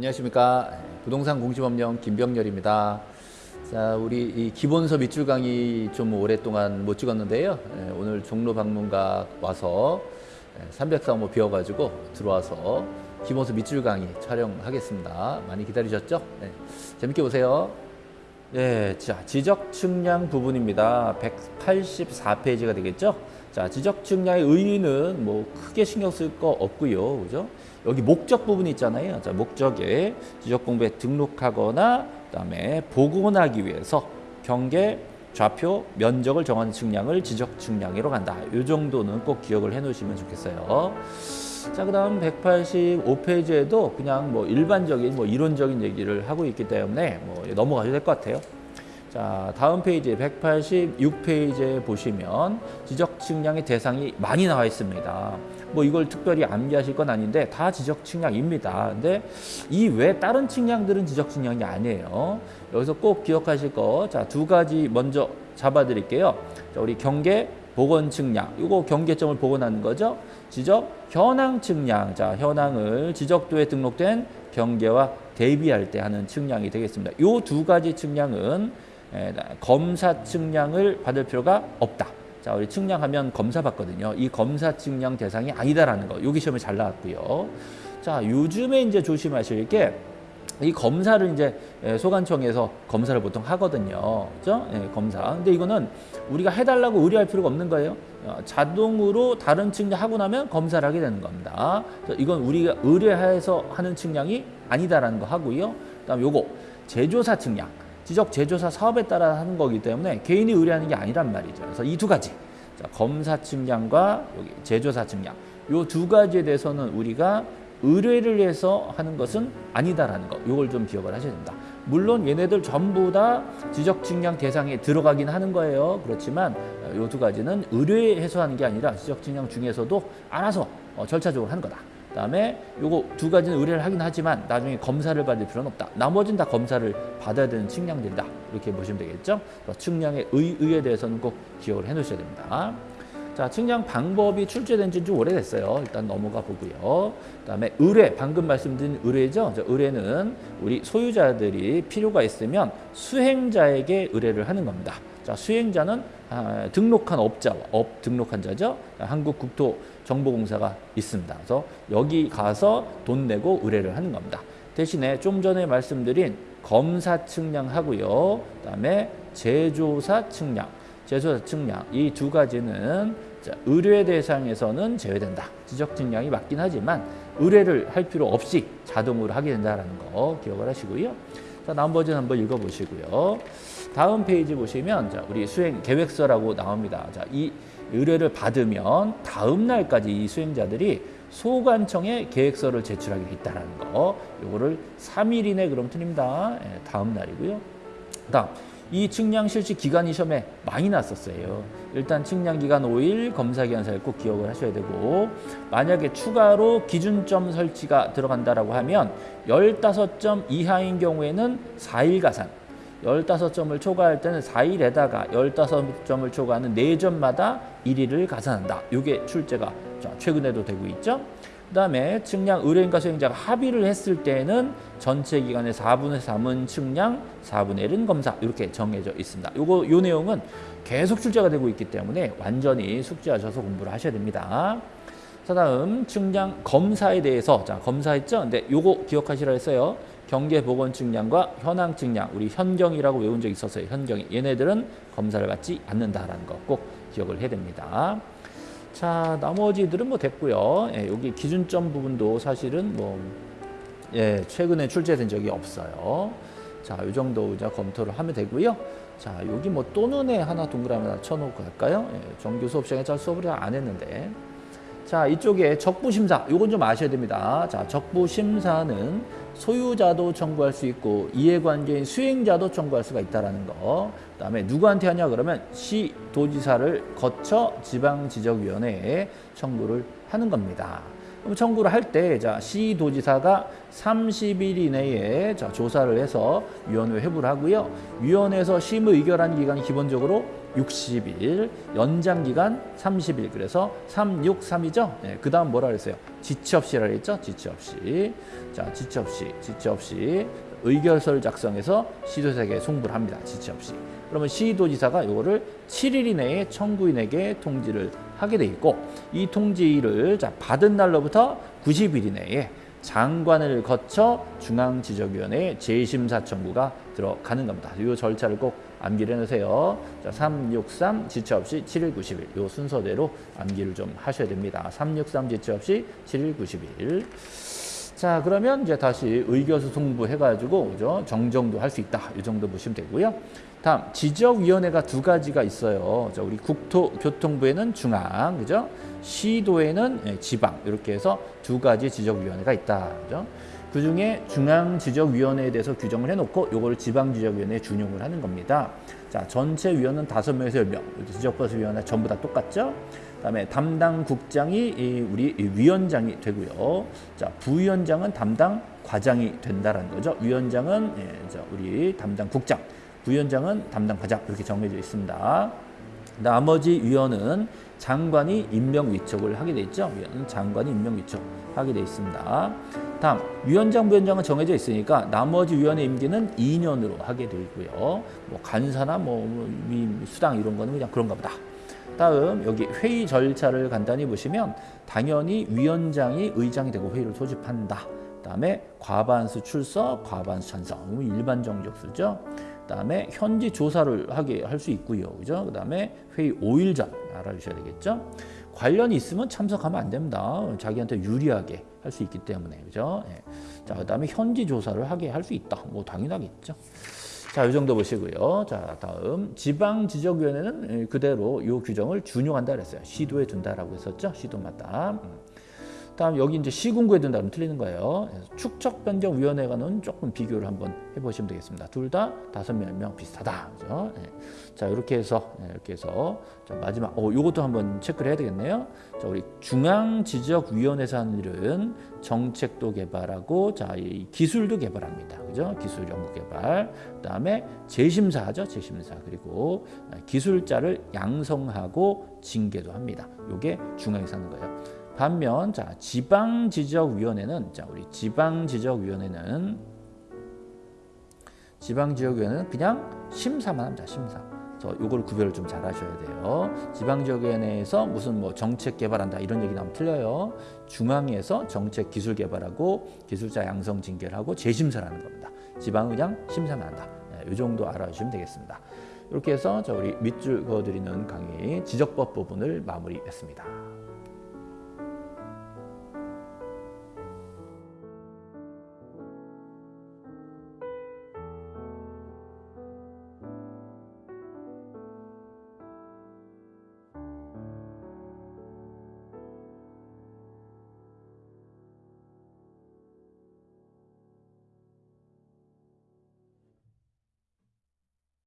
안녕하십니까 부동산 공시법령 김병렬입니다. 자 우리 이 기본서 밑줄 강의 좀 오랫동안 못 찍었는데요. 예, 오늘 종로 방문각 와서 303호 비어가지고 들어와서 기본서 밑줄 강의 촬영하겠습니다. 많이 기다리셨죠? 네, 재밌게 보세요. 예, 자 지적 측량 부분입니다. 184페이지가 되겠죠? 자 지적 측량의 의의는 뭐 크게 신경 쓸 거 없고요, 그죠? 여기 목적 부분이 있잖아요. 자 목적에 지적 공부에 등록하거나 그다음에 복원하기 위해서 경계 좌표 면적을 정하는 측량을 지적 측량으로 간다. 이 정도는 꼭 기억을 해 놓으시면 좋겠어요. 자, 그 다음 185페이지에도 그냥 뭐 일반적인 뭐 이론적인 얘기를 하고 있기 때문에 뭐 넘어가셔도 될 것 같아요. 자, 다음 페이지 186페이지에 보시면 지적 측량의 대상이 많이 나와 있습니다. 뭐 이걸 특별히 암기하실 건 아닌데 다 지적 측량입니다. 근데 이 외 다른 측량들은 지적 측량이 아니에요. 여기서 꼭 기억하실 거, 자, 두 가지 먼저 잡아 드릴게요. 자, 우리 경계 복원 측량. 이거 경계점을 복원하는 거죠. 지적 현황 측량. 자, 현황을 지적도에 등록된 경계와 대비할 때 하는 측량이 되겠습니다. 이 두 가지 측량은 검사 측량을 받을 필요가 없다. 자, 우리 측량하면 검사 받거든요. 이 검사 측량 대상이 아니다라는 거. 여기 시험에 잘 나왔고요. 자, 요즘에 이제 조심하실 게 이 검사를 이제 소관청에서 검사를 보통 하거든요. 그죠? 예, 검사. 근데 이거는 우리가 해달라고 의뢰할 필요가 없는 거예요. 어, 자동으로 다른 측량하고 나면 검사를 하게 되는 겁니다. 이건 우리가 의뢰해서 하는 측량이 아니다라는 거 하고요. 그 다음 요거 제조사 측량. 지적 제조사 사업에 따라 하는 거기 때문에 개인이 의뢰하는 게 아니란 말이죠. 그래서 이 두 가지. 자, 검사 측량과 여기 제조사 측량. 요 두 가지에 대해서는 우리가 의뢰를 해서 하는 것은 아니다라는 거. 요걸 좀 기억을 하셔야 됩니다. 물론 얘네들 전부 다 지적 측량 대상에 들어가긴 하는 거예요. 그렇지만 요 두 가지는 의뢰해서 하는 게 아니라 지적 측량 중에서도 알아서 어, 절차적으로 하는 거다. 그다음에 요거 두 가지는 의뢰를 하긴 하지만 나중에 검사를 받을 필요는 없다. 나머지는 다 검사를 받아야 되는 측량들이다. 이렇게 보시면 되겠죠. 측량의 의 의에 대해서는 꼭 기억을 해 놓으셔야 됩니다. 자, 측량 방법이 출제된 지 좀 오래됐어요. 일단 넘어가 보고요. 그다음에 의뢰, 방금 말씀드린 의뢰죠. 의뢰는 우리 소유자들이 필요가 있으면 수행자에게 의뢰를 하는 겁니다. 자, 수행자는 아, 등록한 업자와 업 등록한 자죠. 한국국토정보공사가 있습니다. 그래서 여기 가서 돈 내고 의뢰를 하는 겁니다. 대신에 좀 전에 말씀드린 검사 측량하고요. 그다음에 제조사 측량, 제조사 측량 이 두 가지는 자, 의뢰 대상에서는 제외된다. 지적 측량이 맞긴 하지만 의뢰를 할 필요 없이 자동으로 하게 된다는 거 기억을 하시고요. 자, 버전 한번 읽어보시고요. 다음 페이지 보시면 자, 우리 수행 계획서라고 나옵니다. 자, 이 의뢰를 받으면 다음 날까지 이 수행자들이 소관청에 계획서를 제출하게 돼 있다는 거. 요거를 3일 이내 그럼 틀립니다. 예, 다음 날이고요. 다음 이 측량 실시 기간이 시험에 많이 났었어요. 일단 측량 기간 5일, 검사 기간 4일 꼭 기억을 하셔야 되고 만약에 추가로 기준점 설치가 들어간다라고 하면 15점 이하인 경우에는 4일 가산 15점을 초과할 때는 4일에다가 15점을 초과하는 4점마다 1일을 가산한다. 이게 출제가 최근에도 되고 있죠. 그 다음에 측량 의뢰인과 수행자가 합의를 했을 때는 전체 기간의 4분의 3은 측량, 4분의 1은 검사 이렇게 정해져 있습니다. 요거 요 내용은 계속 출제가 되고 있기 때문에 완전히 숙지하셔서 공부를 하셔야 됩니다. 자 다음 측량 검사에 대해서 자 검사했죠? 근데 요거 기억하시라 했어요. 경계 보건 측량과 현황 측량 우리 현경이라고 외운 적 있었어요. 현경이 얘네들은 검사를 받지 않는다라는 거 꼭 기억을 해야 됩니다. 자, 나머지들은 뭐 됐고요. 예, 여기 기준점 부분도 사실은 뭐 예, 최근에 출제된 적이 없어요. 자, 이 정도 이제 검토를 하면 되고요. 자, 여기 뭐 또는에 하나 동그라미 하나 쳐놓고 갈까요? 예, 정규 수업 시간에 잘 수업을 안 했는데. 자, 이쪽에 적부심사, 이건 좀 아셔야 됩니다. 자, 적부심사는 소유자도 청구할 수 있고 이해관계인 수행자도 청구할 수가 있다는 거. 그다음에 누구한테 하냐 그러면 시도지사를 거쳐 지방지적위원회에 청구를 하는 겁니다. 그럼 청구를 할 때, 자, 시도지사가 30일 이내에 자, 조사를 해서 위원회 회부를 하고요. 위원회에서 심의 의결한 기간이 기본적으로 60일, 연장 기간 30일. 그래서 363이죠. 네, 그 다음 뭐라 그랬어요? 지체 없이라 그랬죠? 지체 없이. 자, 지체 없이, 지체 없이 의결서를 작성해서 시도지사에게 송부를 합니다. 지체 없이. 그러면 시도지사가 이거를 7일 이내에 청구인에게 통지를 하게 돼 있고 이 통지를 자, 받은 날로부터 90일 이내에 장관을 거쳐 중앙지적위원회 재심사 청구가 들어가는 겁니다. 이 절차를 꼭 암기를 해놓으세요. 자, 363 지체 없이 7일 90일 이 순서대로 암기를 좀 하셔야 됩니다. 363 지체 없이 7일 90일 자 그러면 이제 다시 의결서 송부 해가지고 그죠 정정도 할 수 있다 이 정도 보시면 되고요. 다음 지적위원회가 두 가지가 있어요. 자, 우리 국토교통부에는 중앙 그죠 시도에는 예, 지방 이렇게 해서 두 가지 지적위원회가 있다 그죠. 그 중에 중앙지적위원회에 대해서 규정을 해놓고 요거를 지방지적위원회에 준용을 하는 겁니다. 자, 전체 위원은 다섯 명에서 열 명. 지적버스위원회 전부 다 똑같죠? 그 다음에 담당 국장이 이 우리 이 위원장이 되고요. 자, 부위원장은 담당 과장이 된다라는 거죠. 위원장은 예, 자, 우리 담당 국장, 부위원장은 담당 과장 이렇게 정해져 있습니다. 나머지 위원은 장관이 임명 위촉을 하게 돼 있죠. 위원은 장관이 임명 위촉하게 돼 있습니다. 다음 위원장 부위원장은 정해져 있으니까 나머지 위원의 임기는 2년으로 하게 되고요. 뭐 간사나 뭐 수당 이런 거는 그냥 그런가 보다. 다음 여기 회의 절차를 간단히 보시면 당연히 위원장이 의장이 되고 회의를 소집한다. 그다음에 과반수 출석, 과반수 찬성. 일반 정적수죠. 그다음에 현지 조사를 하게 할 수 있고요. 그죠? 그다음에 회의 5일 전 알아 주셔야 되겠죠? 관련이 있으면 참석하면 안 됩니다. 자기한테 유리하게 할 수 있기 때문에 그죠? 예. 자 그다음에 현지 조사를 하게 할 수 있다. 뭐 당연하겠죠. 자, 이 정도 보시고요. 자, 다음 지방 지적위원회는 그대로 이 규정을 준용한다 그랬어요. 시도에 둔다라고 했었죠. 시도마다. 음. 다음 여기 이제 시군구에 둔다면 틀리는 거예요. 축척 변경 위원회가는 조금 비교를 한번 해보시면 되겠습니다. 둘 다 다섯 명 비슷하다. 그죠? 네. 자 이렇게 해서 네, 이렇게 해서 자, 마지막 어 요것도 한번 체크를 해야 되겠네요. 자 우리 중앙지적위원회에서 하는 일은 정책도 개발하고 자 이 기술도 개발합니다. 그죠? 기술 연구 개발. 그 다음에 재심사하죠. 재심사 그리고 기술자를 양성하고 징계도 합니다. 요게 중앙에서 하는 거예요. 반면 자 지방지적위원회는 자 우리 지방지적위원회는 지방지역위원회는 그냥 심사만 합니다. 심사. 그래서 요걸 구별을 좀 잘 하셔야 돼요. 지방지역위원회에서 무슨 뭐 정책 개발한다 이런 얘기 나오면 틀려요. 중앙에서 정책 기술 개발하고 기술자 양성 징계를 하고 재심사를 하는 겁니다. 지방은 그냥 심사만 한다. 네, 이 정도 알아주시면 되겠습니다. 이렇게 해서 자 우리 밑줄 그어드리는 강의 지적법 부분을 마무리했습니다.